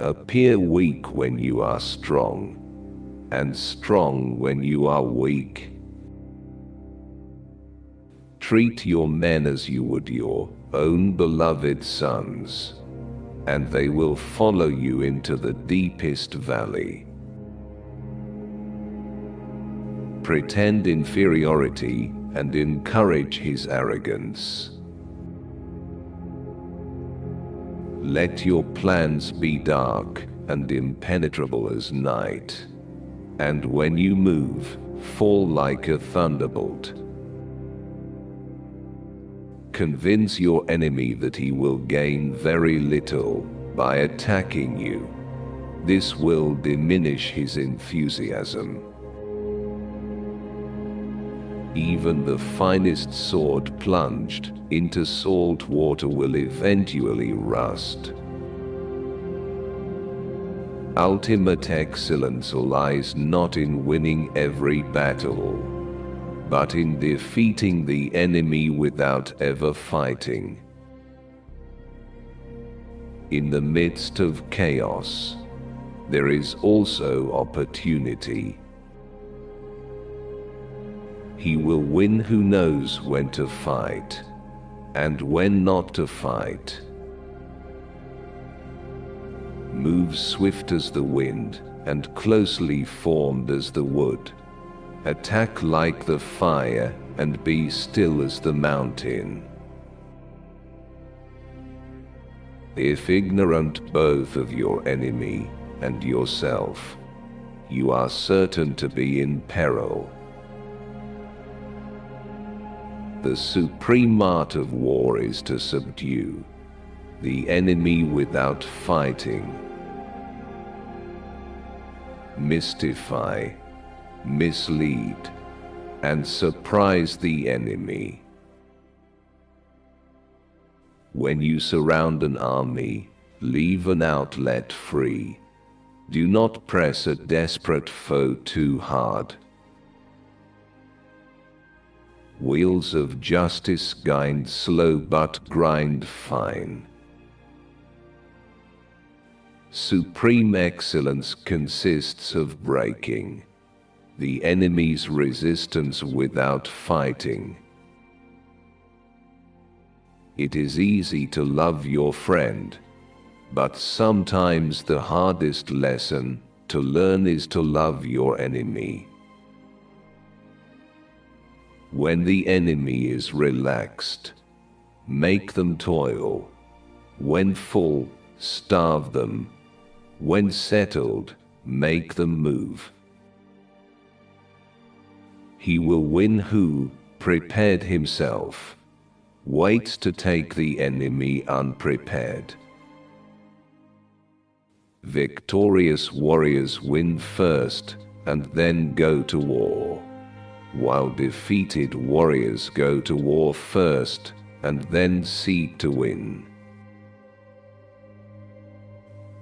Appear weak when you are strong, and strong when you are weak. Treat your men as you would your own beloved sons, and they will follow you into the deepest valley. Pretend inferiority and encourage his arrogance. Let your plans be dark and impenetrable as night, and when you move, fall like a thunderbolt. Convince your enemy that he will gain very little by attacking you. This will diminish his enthusiasm. Even the finest sword plunged into salt water will eventually rust. Ultimate excellence lies not in winning every battle, but in defeating the enemy without ever fighting. In the midst of chaos, there is also opportunity. He will win who knows when to fight and when not to fight. Move swift as the wind and closely formed as the wood. Attack like the fire and be still as the mountain. If ignorant both of your enemy and yourself, you are certain to be in peril. The supreme art of war is to subdue the enemy without fighting. Mystify, mislead, and surprise the enemy. When you surround an army, leave an outlet free. Do not press a desperate foe too hard. Wheels of justice grind slow but grind fine. Supreme excellence consists of breaking the enemy's resistance without fighting. It is easy to love your friend, but sometimes the hardest lesson to learn is to love your enemy. When the enemy is relaxed, make them toil. When full, starve them. When settled, make them move. He will win who prepared himself, waits to take the enemy unprepared. Victorious warriors win first and then go to war while defeated warriors go to war first and then seek to win.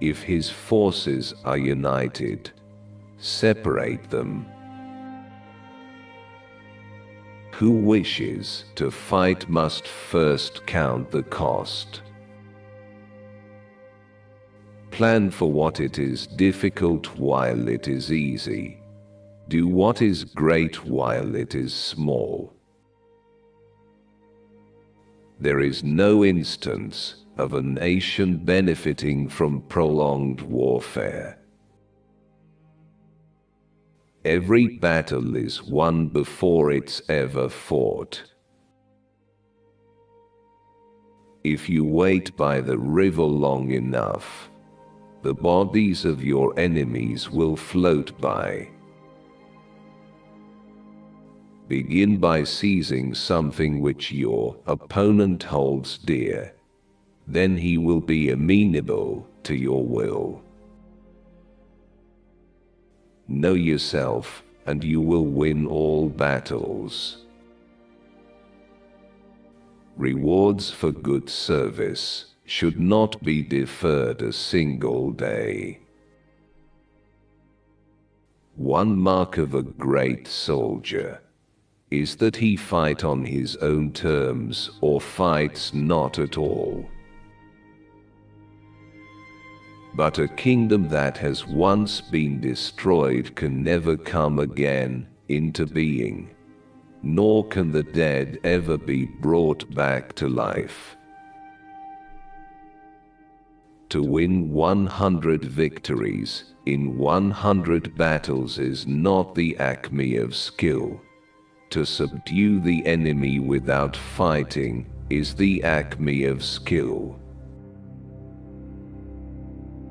If his forces are united, separate them. Who wishes to fight must first count the cost. Plan for what it is difficult while it is easy do what is great while it is small. There is no instance of a nation benefiting from prolonged warfare. Every battle is won before it's ever fought. If you wait by the river long enough, the bodies of your enemies will float by. Begin by seizing something which your opponent holds dear. Then he will be amenable to your will. Know yourself, and you will win all battles. Rewards for good service should not be deferred a single day. One mark of a great soldier is that he fight on his own terms or fights not at all. But a kingdom that has once been destroyed can never come again into being, nor can the dead ever be brought back to life. To win 100 victories in 100 battles is not the acme of skill. To subdue the enemy without fighting is the acme of skill.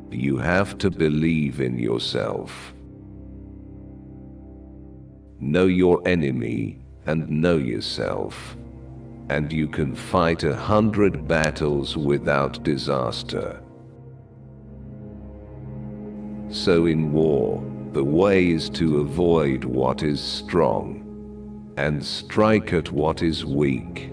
You have to believe in yourself. Know your enemy and know yourself. And you can fight a hundred battles without disaster. So in war, the way is to avoid what is strong and strike at what is weak.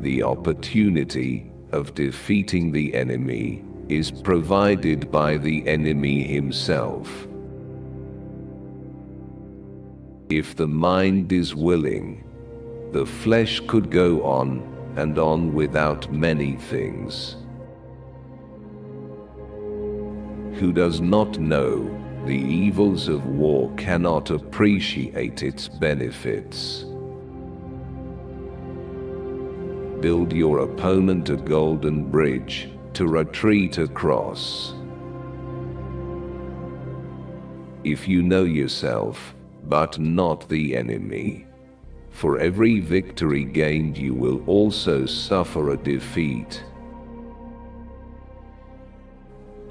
The opportunity of defeating the enemy is provided by the enemy himself. If the mind is willing, the flesh could go on and on without many things. Who does not know the evils of war cannot appreciate its benefits build your opponent a golden bridge to retreat across. If you know yourself, but not the enemy, for every victory gained you will also suffer a defeat.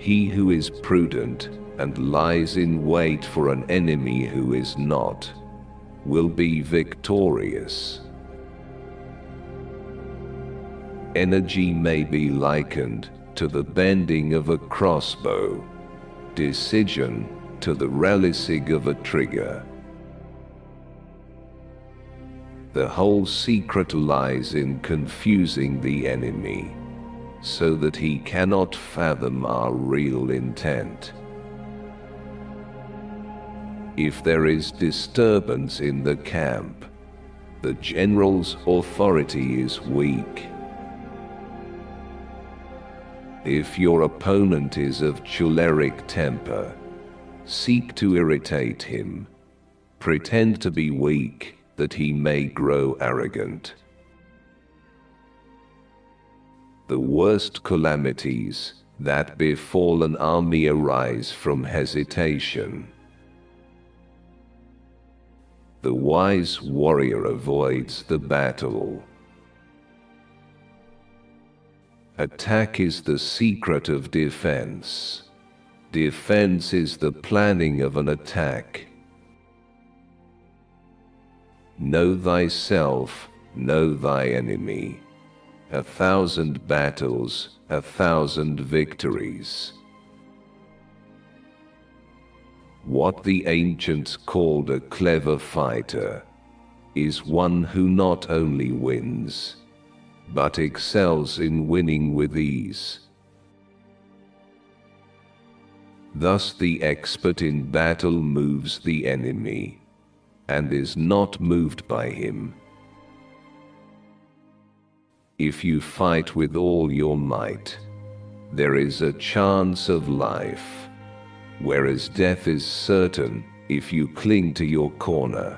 He who is prudent and lies in wait for an enemy who is not, will be victorious energy may be likened to the bending of a crossbow, decision to the releasing of a trigger. The whole secret lies in confusing the enemy, so that he cannot fathom our real intent. If there is disturbance in the camp, the general's authority is weak if your opponent is of choleric temper, seek to irritate him. Pretend to be weak, that he may grow arrogant. The worst calamities that befall an army arise from hesitation. The wise warrior avoids the battle Attack is the secret of defense. Defense is the planning of an attack. Know thyself, know thy enemy. A thousand battles, a thousand victories. What the ancients called a clever fighter is one who not only wins, but excels in winning with ease. Thus the expert in battle moves the enemy, and is not moved by him. If you fight with all your might, there is a chance of life, whereas death is certain if you cling to your corner.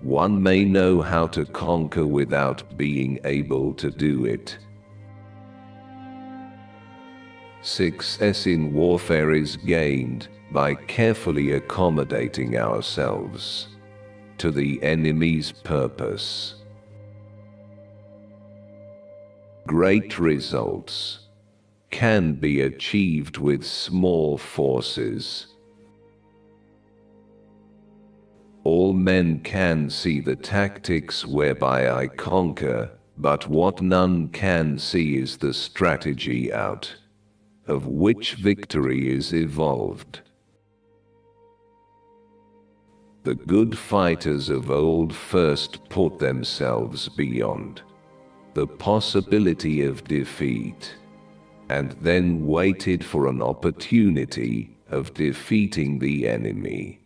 One may know how to conquer without being able to do it. Success in warfare is gained by carefully accommodating ourselves to the enemy's purpose. Great results can be achieved with small forces. All men can see the tactics whereby I conquer, but what none can see is the strategy out of which victory is evolved. The good fighters of old first put themselves beyond the possibility of defeat, and then waited for an opportunity of defeating the enemy.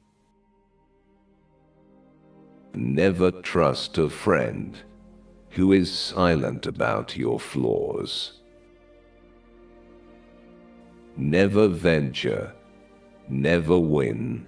Never trust a friend who is silent about your flaws. Never venture, never win.